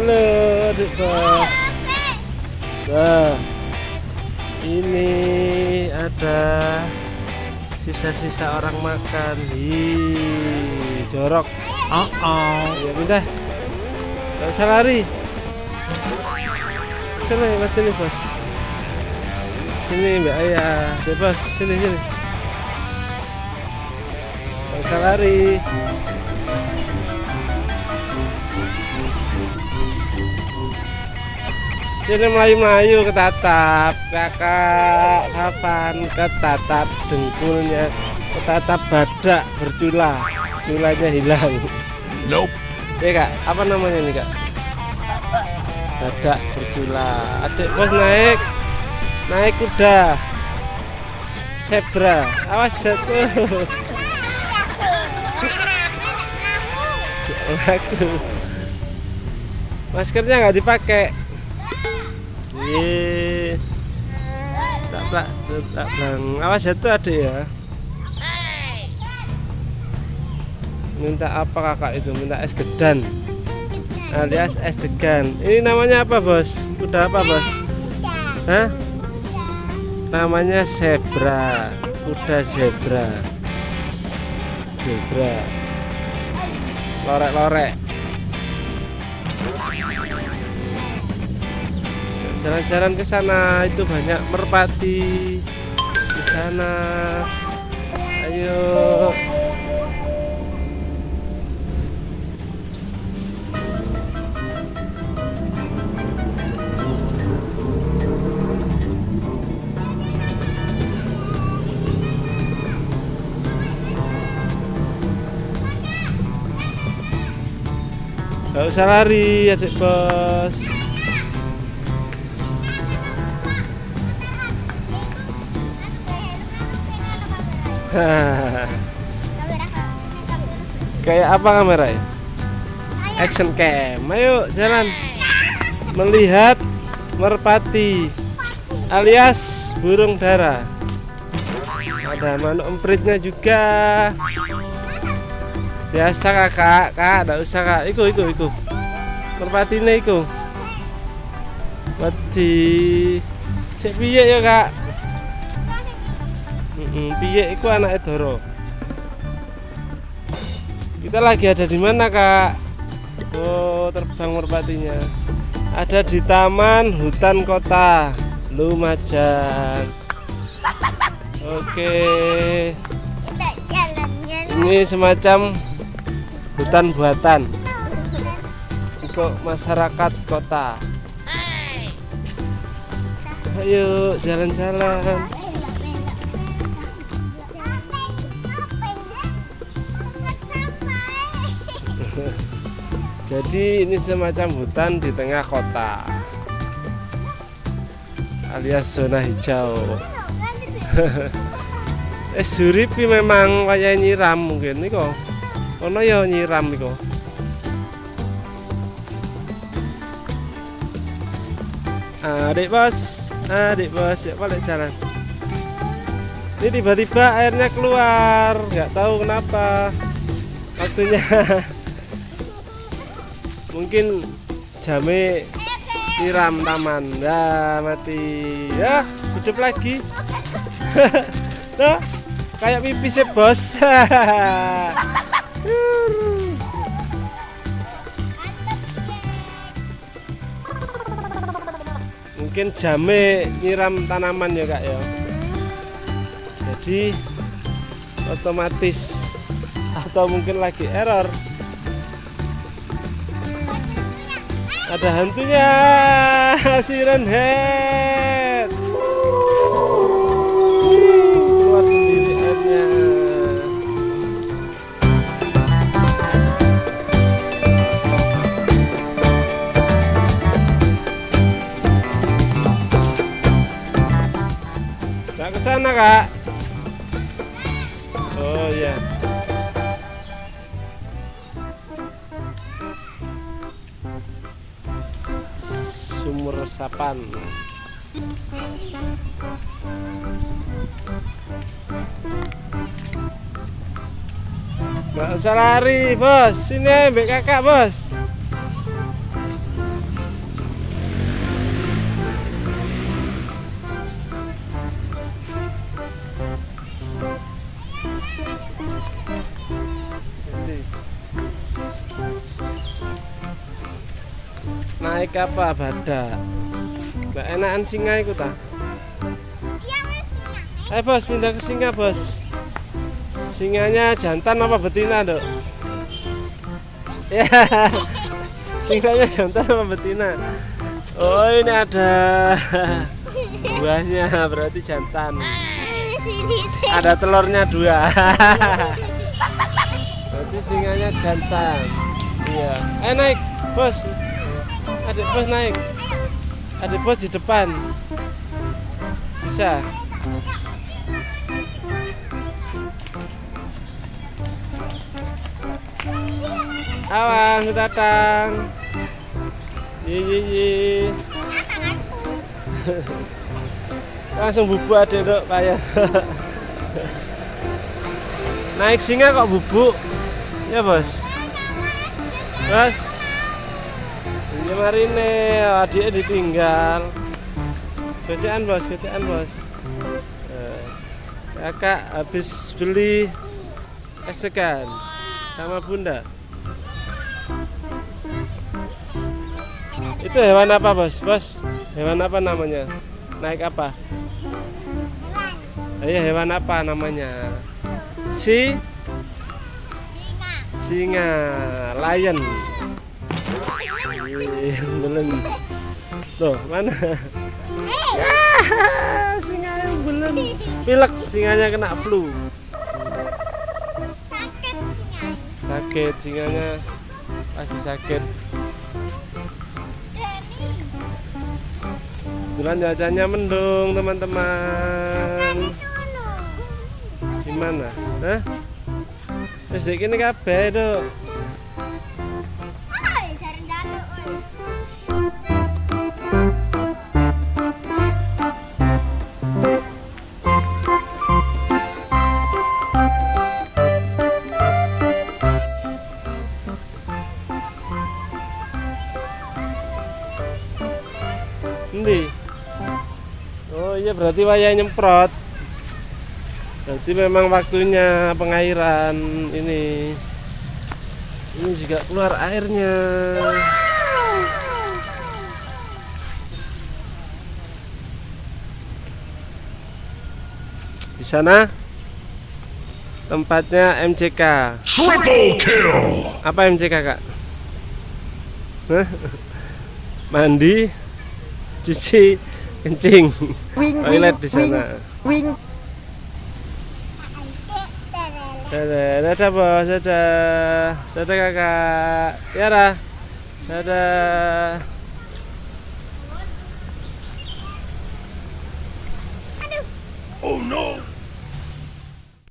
Halo Nah, ini ada sisa-sisa orang makan. Hi, jorok. Oh, oh. Ya pindah. Gak usah lari. Sini, mas sini bos. Sini Mbak Ayah, bebas sini sini. Gak usah lari. Sini melayu-melayu ke tatap kakak kapan? Ke tatap dengkulnya. Ke tatap badak bercula. Culanya hilang. Nope. ya kak. Apa namanya nih kak? Badak bercula. Adik bos naik. Naik kuda. Zebra. Awas jatuh aku. Maskernya nggak dipakai Iya. Tak tak bang. Awas jatuh adik ya. Minta apa kakak itu? Minta es gedan. Alias es degan. Ini namanya apa bos? Kuda apa bos? Hah? Namanya zebra. Kuda zebra. Zebra. Lorek-lorek. Jalan-jalan ke sana itu banyak merpati. Di sana. Ayo. Gak usah lari adik bos Kayak apa kamera ya? Action cam. Ayo jalan. Melihat merpati alias burung dara. Ada manuk empritnya juga. Biasa kakak, kak, tidak usah kak. Iku, iku, iku. Merpati ini iku. Wedi. Piye ya kak? Mm, piye iku anak Doro. Kita lagi ada di mana, Kak? Oh, terbang merpatinya. Ada di Taman Hutan Kota Lumajang. Oke. Ini semacam hutan buatan untuk masyarakat kota. Ayo jalan-jalan. Jadi ini semacam hutan di tengah kota alias zona hijau. eh suripi memang kayak nyiram mungkin nih kok. Ono ya nyiram nih kok. Adik bos, adik bos, ya balik jalan. Ini tiba-tiba airnya keluar, nggak tahu kenapa. Waktunya mungkin jame tiram taman ya mati. Ya hidup lagi. Nah kayak pipis bos. Mungkin jame nyiram tanaman ya kak ya. Jadi otomatis atau mungkin lagi error ada hantunya siren head. Keluar sendiri airnya. Nggak ke sana kak sumur resapan Nggak usah lari bos. Sini ambek kakak bos naik apa badak Mbak enakan singa ikut ta? Iya ayo bos pindah ke singa bos. Singanya jantan apa betina dok? Ya singanya jantan apa betina? Oh ini ada buahnya berarti jantan. Silit. ada telurnya dua. Berarti singanya jantan. Iya. Eh naik bos adik bos naik. Adik bos di depan. Bisa. Awan sudah datang. Yi yi langsung bubuk adek dok kayak naik singa kok bubuk? Ya bos. Bos ini marine adiknya ditinggal. Gocaan bos gocaan bos. Eh, kakak habis beli es degan sama bunda. Itu hewan apa bos? Bos hewan apa namanya? Naik apa? Iya hewan apa namanya? Si? Singa. singa, lion. Belum. Tuh, mana? Ah, singa yang belum. Pilek singanya kena flu. Sakit singa. Sakit singanya lagi sakit. Kebetulan cuacanya mendung, teman-teman. Tunu. Di mana? Hah? Wis dek kene kabeh, Dok. Endi? Oh iya berarti wayah nyemprot. Berarti memang waktunya pengairan ini. Ini juga keluar airnya. Di sana tempatnya MCK. Triple kill. Apa MCK kak? Mandi, cuci, kencing, toilet di sana. wing Dadah, dadah bos, dadah, dadah kakak, Tiara, dadah.